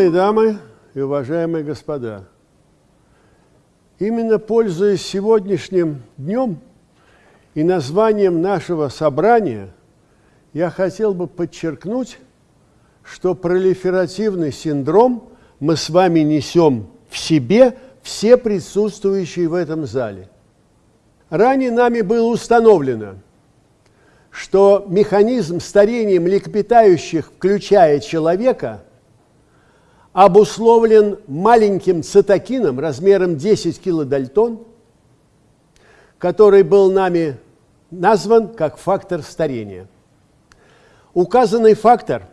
Милые дамы и уважаемые господа, именно пользуясь сегодняшним днем и названием нашего собрания, я хотел бы подчеркнуть, что пролиферативный синдром мы с вами несем в себе все присутствующие в этом зале. Ранее нами было установлено, что механизм старения млекопитающих, включая человека, обусловлен маленьким цитокином размером 10 килодальтон, который был нами назван как фактор старения. Указанный фактор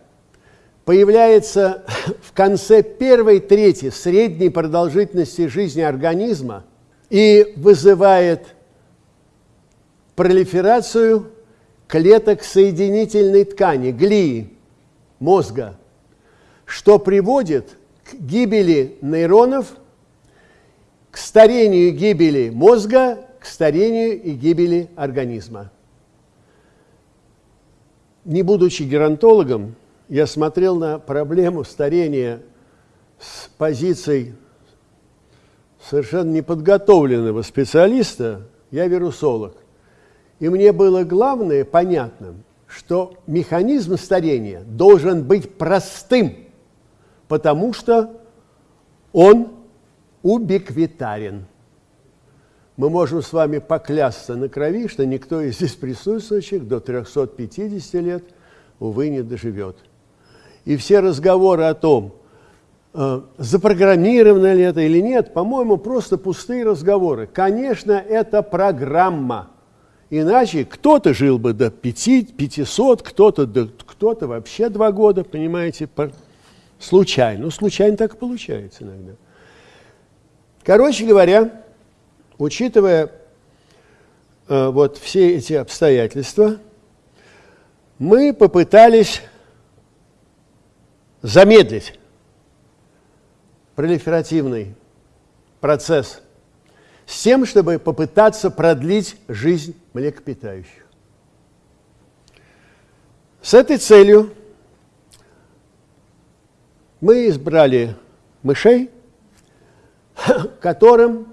появляется в конце первой трети средней продолжительности жизни организма и вызывает пролиферацию клеток соединительной ткани, глии, мозга, что приводит к гибели нейронов, к старению и гибели мозга, к старению и гибели организма. Не будучи геронтологом, я смотрел на проблему старения с позицией совершенно неподготовленного специалиста, я вирусолог. И мне было главное понятным, что механизм старения должен быть простым, потому что он убиквитарен. Мы можем с вами поклясться на крови, что никто из здесь присутствующих до 350 лет, увы, не доживет. И все разговоры о том, э, запрограммировано ли это или нет, по-моему, просто пустые разговоры. Конечно, это программа – Иначе кто-то жил бы до 5, 500, кто-то кто то вообще два года, понимаете, по, случайно. Ну, случайно так получается иногда. Короче говоря, учитывая э, вот все эти обстоятельства, мы попытались замедлить пролиферативный процесс с тем, чтобы попытаться продлить жизнь млекопитающих. С этой целью мы избрали мышей, которым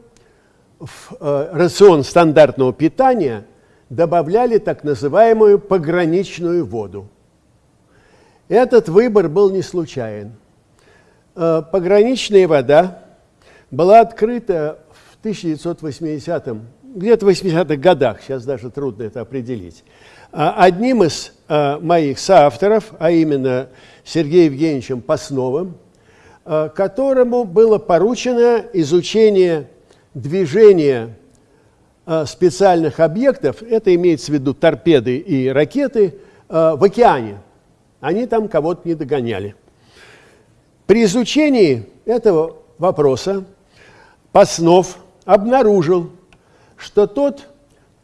в э, рацион стандартного питания добавляли так называемую пограничную воду. Этот выбор был не случайен. Э, пограничная вода была открыта 1980-м, где-то в 80-х годах, сейчас даже трудно это определить, а, одним из а, моих соавторов, а именно Сергеем Евгеньевичем Пасновым, а, которому было поручено изучение движения специальных объектов, это имеется в виду торпеды и ракеты, в океане. Они там кого-то не догоняли. При изучении этого вопроса Паснов обнаружил, что тот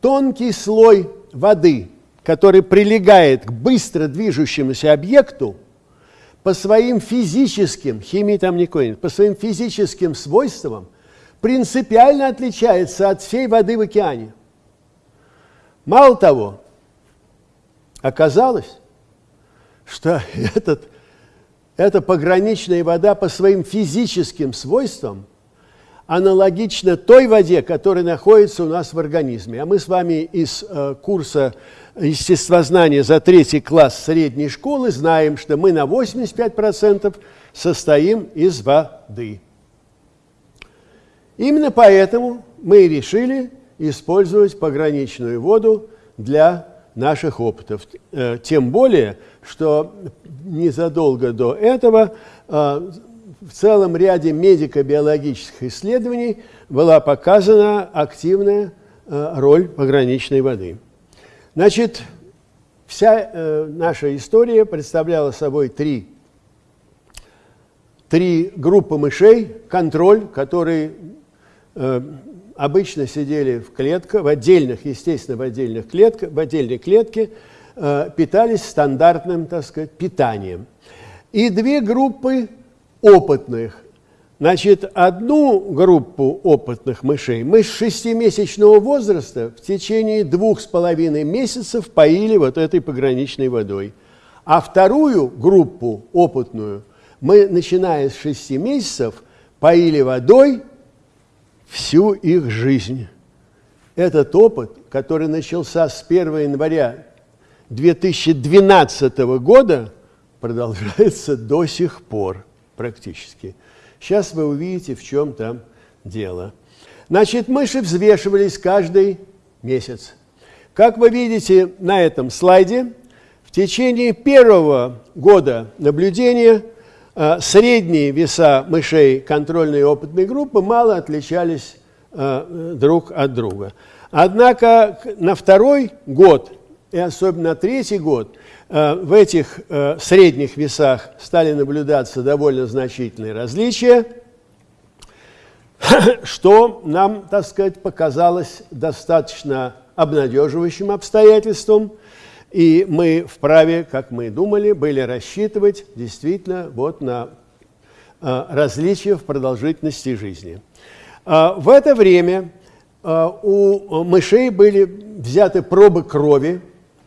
тонкий слой воды, который прилегает к быстро движущемуся объекту, по своим физическим, химии там никакой нет, по своим физическим свойствам принципиально отличается от всей воды в океане. Мало того, оказалось, что этот, эта пограничная вода по своим физическим свойствам аналогично той воде, которая находится у нас в организме. А мы с вами из э, курса естествознания за третий класс средней школы знаем, что мы на 85% состоим из воды. Именно поэтому мы решили использовать пограничную воду для наших опытов. Э, тем более, что незадолго до этого э, в целом ряде медико-биологических исследований была показана активная э, роль пограничной воды. Значит, вся э, наша история представляла собой три, три группы мышей, контроль, которые э, обычно сидели в клетках, в отдельных, естественно, в отдельных клетках, в отдельной клетке, питались стандартным, так сказать, питанием. И две группы опытных. Значит, одну группу опытных мышей мы с шестимесячного возраста в течение двух с половиной месяцев поили вот этой пограничной водой. А вторую группу опытную мы, начиная с 6 месяцев, поили водой всю их жизнь. Этот опыт, который начался с 1 января 2012 года, продолжается до сих пор практически. Сейчас вы увидите, в чем там дело. Значит, мыши взвешивались каждый месяц. Как вы видите на этом слайде, в течение первого года наблюдения э, средние веса мышей контрольной и опытной группы мало отличались э, друг от друга. Однако на второй год и особенно третий год э, в этих средних весах стали наблюдаться довольно значительные различия, что нам, так сказать, показалось достаточно обнадеживающим обстоятельством, и мы вправе, как мы думали, были рассчитывать действительно вот на э, различия в продолжительности жизни. Э, в это время э, у мышей были взяты пробы крови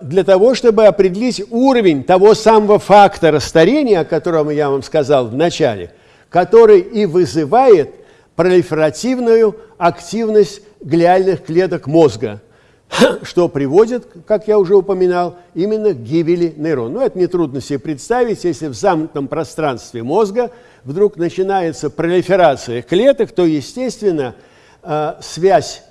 для того, чтобы определить уровень того самого фактора старения, о котором я вам сказал в начале, который и вызывает пролиферативную активность глиальных клеток мозга – что приводит, как я уже упоминал, именно к гибели нейрона. Ну, это нетрудно себе представить, если в замкнутом пространстве мозга вдруг начинается пролиферация клеток, то, естественно, э, связь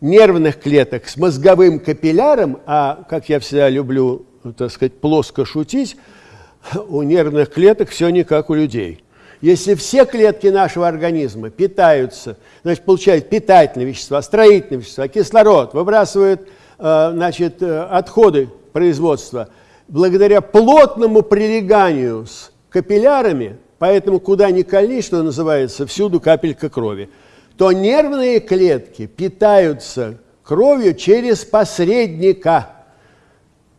нервных клеток с мозговым капилляром, а, как я всегда люблю, так сказать, плоско шутить, у нервных клеток все не как у людей – если все клетки нашего организма питаются, значит, получают питательные вещества, строительные вещества, кислород, выбрасывают э, значит, э, отходы производства, благодаря плотному прилеганию с капиллярами, поэтому куда ни кольни, что называется, всюду капелька крови, то нервные клетки питаются кровью через посредника.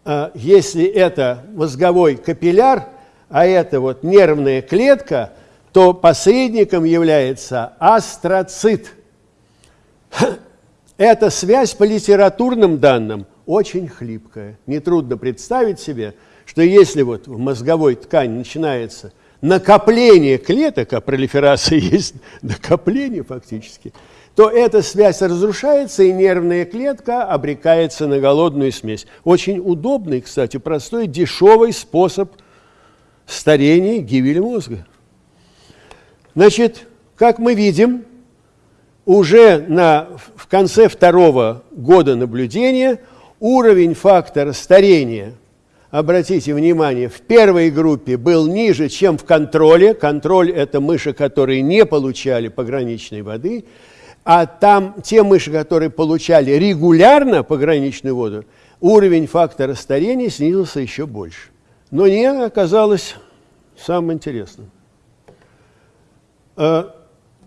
Э, если это мозговой капилляр, а это вот нервная клетка – то посредником является астроцит. Эта связь по литературным данным очень хлипкая. Нетрудно представить себе, что если вот в мозговой ткани начинается накопление клеток, а пролиферация есть накопление фактически, то эта связь разрушается, и нервная клетка обрекается на голодную смесь. Очень удобный, кстати, простой, дешевый способ старения гибели мозга. Значит, как мы видим, уже на, в конце второго года наблюдения уровень фактора старения, обратите внимание, в первой группе был ниже, чем в контроле. Контроль – это мыши, которые не получали пограничной воды, а там те мыши, которые получали регулярно пограничную воду, уровень фактора старения снизился еще больше. Но не оказалось самым интересным. Э,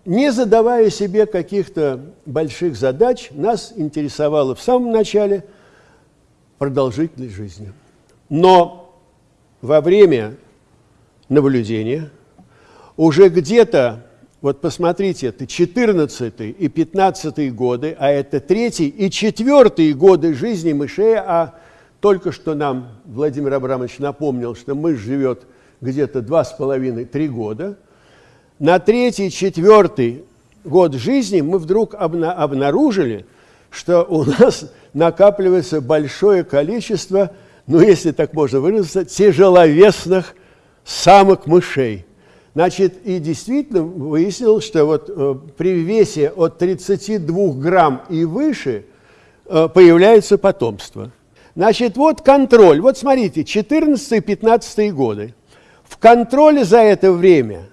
не задавая себе каких-то больших задач, нас интересовало в самом начале продолжительность жизни. Но во время наблюдения уже где-то, вот посмотрите, это 14 и 15 годы, а это третий и четвертый годы жизни мышей, а только что нам Владимир Абрамович напомнил, что мышь живет где-то 2,5-3 года – на третий, четвертый год жизни мы вдруг обна обнаружили, что у нас накапливается большое количество, ну, если так можно выразиться, тяжеловесных самок мышей. Значит, и действительно выяснилось, что вот э, при весе от 32 грамм и выше э, появляется потомство. Значит, вот контроль. Вот смотрите, 14-15 годы. В контроле за это время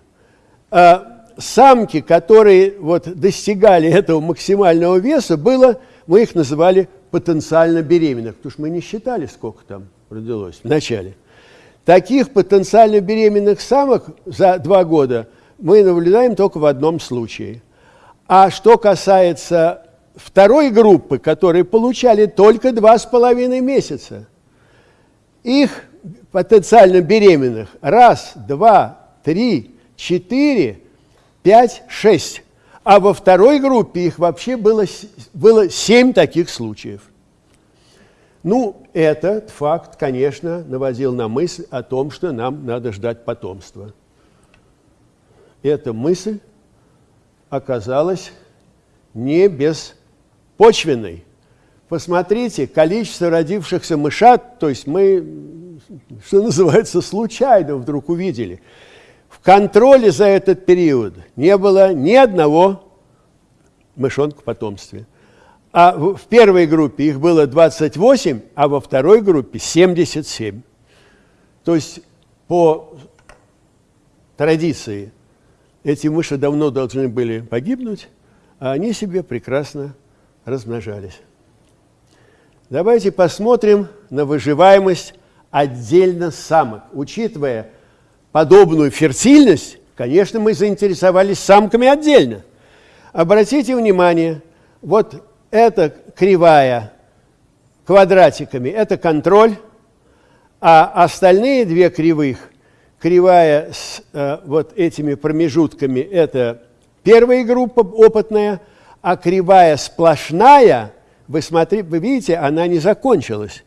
а, самки, которые вот достигали этого максимального веса, было, мы их называли потенциально беременных, потому что мы не считали, сколько там родилось в начале. Таких потенциально беременных самок за два года мы наблюдаем только в одном случае. А что касается второй группы, которые получали только два с половиной месяца, их потенциально беременных раз, два, три, 4, 5, 6. А во второй группе их вообще было, было 7 таких случаев. Ну, этот факт, конечно, наводил на мысль о том, что нам надо ждать потомства. эта мысль оказалась не беспочвенной. Посмотрите, количество родившихся мышат, то есть мы, что называется, случайно вдруг увидели. В контроле за этот период не было ни одного мышонка в потомстве. А в первой группе их было 28, а во второй группе 77. То есть по традиции эти мыши давно должны были погибнуть, а они себе прекрасно размножались. Давайте посмотрим на выживаемость отдельно самок. Учитывая подобную фертильность, конечно, мы заинтересовались самками отдельно. Обратите внимание, вот эта кривая квадратиками – это контроль, а остальные две кривых, кривая с э, вот этими промежутками – это первая группа опытная, а кривая сплошная – вы, смотри, вы видите, она не закончилась.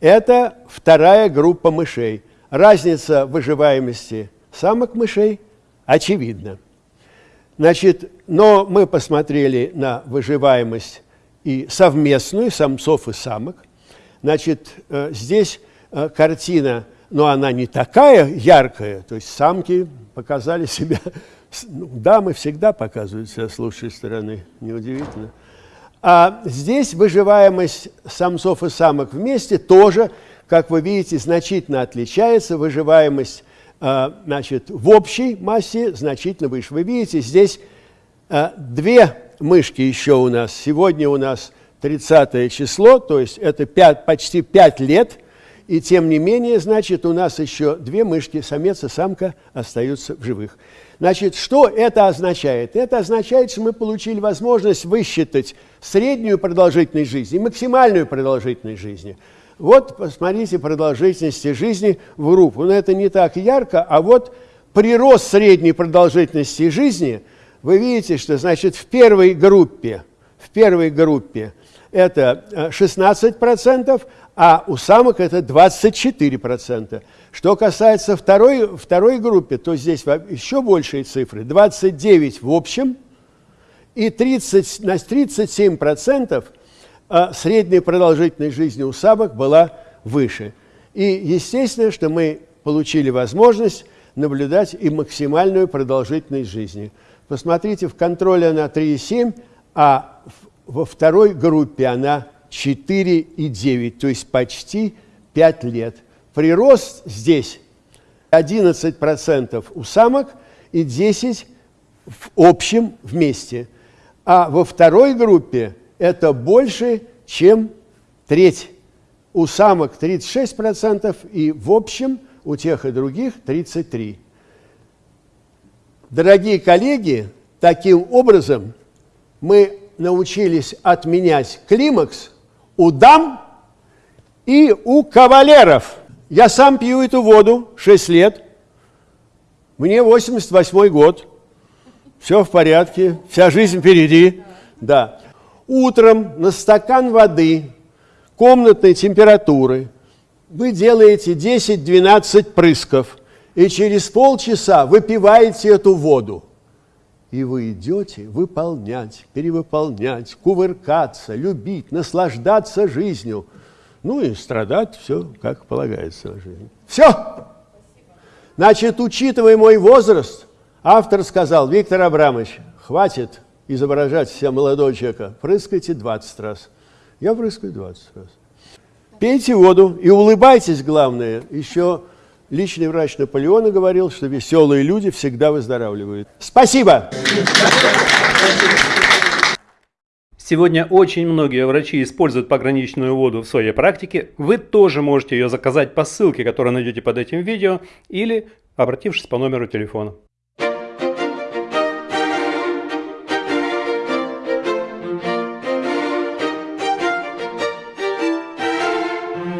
Это вторая группа мышей. Разница выживаемости самок мышей очевидна. Значит, но мы посмотрели на выживаемость и совместную самцов и самок. Значит, э, здесь э, картина, но она не такая яркая, то есть самки показали себя, ну, дамы всегда показывают себя с лучшей стороны, неудивительно. А здесь выживаемость самцов и самок вместе тоже, как вы видите, значительно отличается. Выживаемость а, значит, в общей массе значительно выше. Вы видите, здесь а, две мышки еще у нас. Сегодня у нас 30 число, то есть это 5, почти 5 лет. И тем не менее, значит, у нас еще две мышки, самец и самка, остаются в живых. Значит, что это означает? Это означает, что мы получили возможность высчитать среднюю продолжительность жизни и максимальную продолжительность жизни. Вот, посмотрите, продолжительности жизни в группу. Но это не так ярко, а вот прирост средней продолжительности жизни, вы видите, что, значит, в первой группе, в первой группе это 16%, а у самок это 24%. Что касается второй, второй группы, то здесь еще большие цифры. 29 в общем и 30, на 37% а, средняя продолжительность жизни у самок была выше. И естественно, что мы получили возможность наблюдать и максимальную продолжительность жизни. Посмотрите, в контроле она 3,7, а во второй группе она 4,9, то есть почти 5 лет. Прирост здесь 11% у самок и 10% в общем вместе. А во второй группе это больше, чем треть. У самок 36% и в общем у тех и других 33%. Дорогие коллеги, таким образом мы научились отменять климакс у дам и у кавалеров. Я сам пью эту воду 6 лет. Мне 88 год. Все в порядке, вся жизнь впереди. Да. Утром на стакан воды комнатной температуры вы делаете 10-12 прысков и через полчаса выпиваете эту воду. И вы идете выполнять, перевыполнять, кувыркаться, любить, наслаждаться жизнью. Ну и страдать все, как полагается на жизнь. Все! Значит, учитывая мой возраст, автор сказал, Виктор Абрамович, хватит изображать себя молодого человека, прыскайте 20 раз. Я прыскаю 20 раз. Пейте воду и улыбайтесь, главное, еще Личный врач Наполеона говорил, что веселые люди всегда выздоравливают. Спасибо! Сегодня очень многие врачи используют пограничную воду в своей практике. Вы тоже можете ее заказать по ссылке, которую найдете под этим видео, или обратившись по номеру телефона.